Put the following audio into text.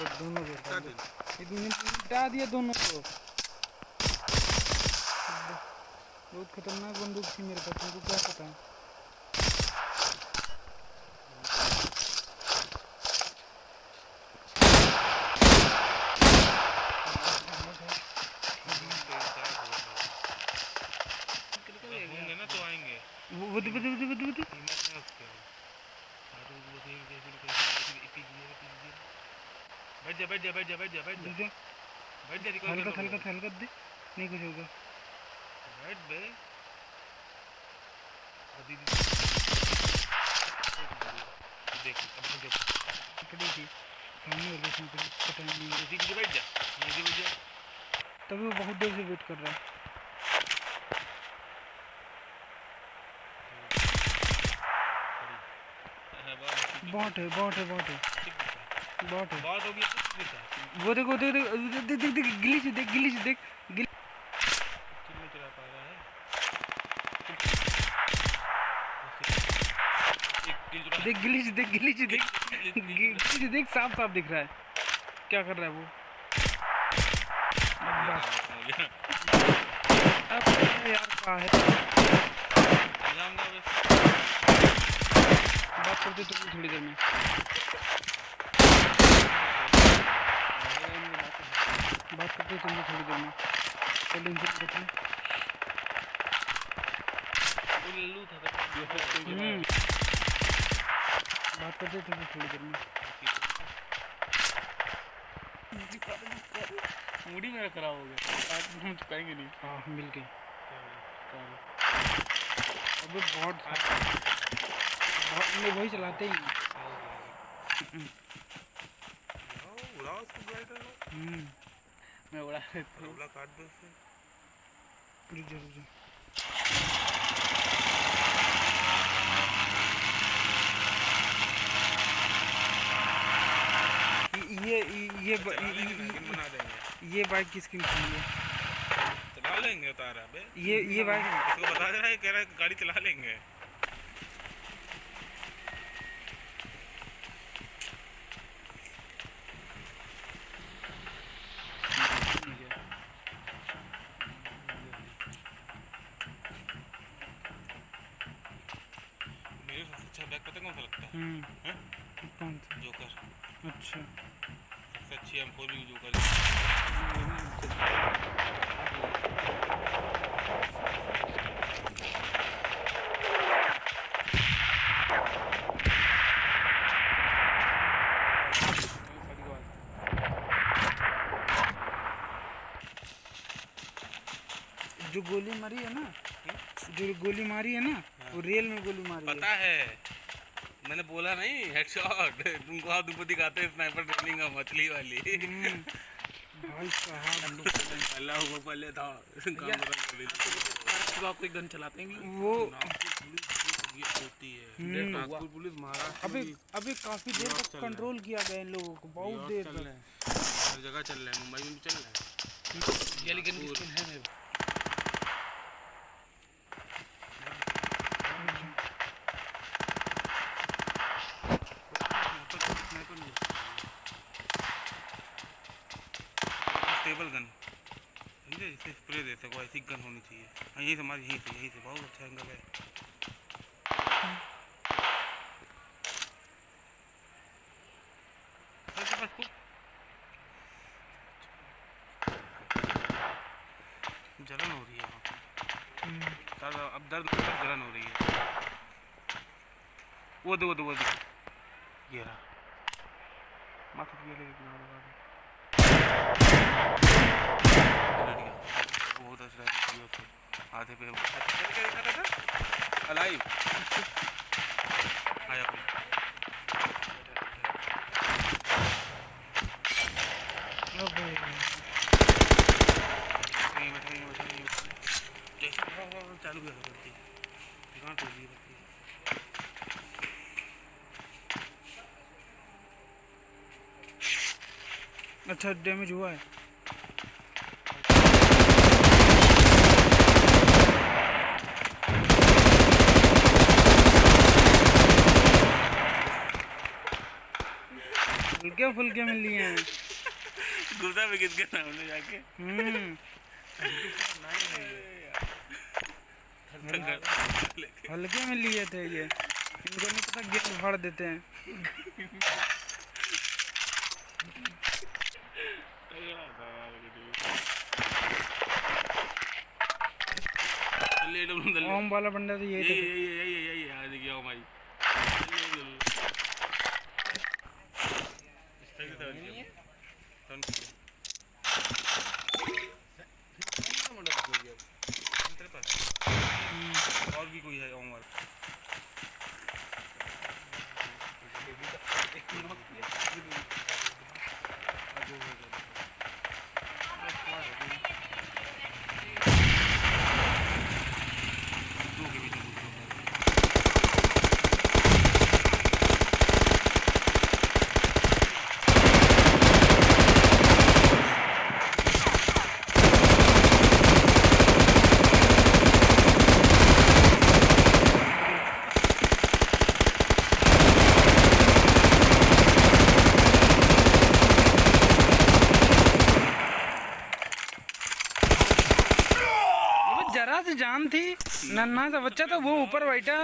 बस दोनों को हटा दिया दोनों को बहुत खतरनाक बंदूक थी मेरे पास तुमको क्या पता है होंगे ना तो आएँगे वो वो दे- वो दे- वो दे- वो दे- वो दे। हिम्मत है उसके हाँ तो वो देख जैसे कैसे इपी गिरे इपी गिरे बैठ जा बैठ जा बैठ जा बैठ जा बैठ जा। बैठ जा रिकॉर्ड हल्का हल्का हल्का दे। नहीं कुछ होगा। बैठ बे। भी देख अब देख पकड़ी थी। सामने और देखने पता नहीं। इसी के बैठ जा। इसी बैठ जा तभी वो बहुत देर से वेट कर रहा है। हाँ, बहुत बॉट है बॉट है। बॉट है बॉट बहुत हो गया वो देखो देख देख देख देख देख गिली से देख गिली से देख गिली। चला पा रहा है? देख गिली से देख गिली से देख गिली से देख साफ़ साफ़ दिख रहा है। क्या कर रहा है वो? अब यार। क्या है? बात करते थोड़ी देर में। बात करते तुमसे थोड़ी देर में। चलो इनसे था तो हम्म। बात करते तुमसे थोड़ी देर में। मूडी मेरा खराब हो गया। आज हम चुकाएँगे नहीं। हाँ मिल गई। अबे बहुत बहुत लोग वही चलाते ही। उड़ाओ उसको ग्लाइडर हम्म। मैं उड़ा देता हूँ काट दो उसे। रुक जा रुक जा। ये ये ये ये बाइक किसकी थी ये। चला लेंगे उतारा बे। ये ये बाइक इसको बता दे रहा है कह रहा है गाड़ी चला लेंगे मेरे सबसे अच्छा बैग पता कौन सा लगता है हम्म हैं? कौन सा जोकर अच्छा। सबसे अच्छी फोर जो गोली मारी है ना जो गोली मारी है ना वो रेल में गोली मारी है। पता है। मैंने बोला नहीं हेडशॉट तुमको आप तुमको दिखाते हैं स्नाइपर ट्रेनिंग मछली वाली। हम्म, भाई साहब। पहला हुआ पहले था। काम सुबह आपको एक गन चलाते हैं वो होती है। हम्म, पुलिस महाराष्ट्र अबे भी काफ़ी देर तक कंट्रोल किया गया इन लोगों को बहुत देर तक। हैं। हर जगह चल रहे हैं मुंबई में भी चल रहे हैं ये लेकिन की स्किन है मेरे पास। टेबल गन समझे स्प्रे दे सको ऐसी गन होनी चाहिए। हाँ यहीं से हमारी यहीं से यहीं से बहुत अच्छा एंगल है। जलन हो रही है वहाँ पे। हम्म, अब दर्द हो जलन हो रही है। वो दे वो दे वो दे। ये रहा। माथा लगा बहुत अच्छा है आधे पे अलाइव आया हाँ, हाँ, चालू दुकान दी रहती अच्छा डैमेज हुआ है। फुल्के में लिए हैं गुर्दा किस गया हमने जाके हम्म हल्के में लिए थे ये इनको नहीं पता गेम फाड़ देते हैं ओम वाला बंदा तो यही यही यही यही यही देखिए आओ भाई और भी कोई है उमर दो के बीच में दूसरा वो जरा से जान थी। नन्हा सा बच्चा तो वो ऊपर बैठा।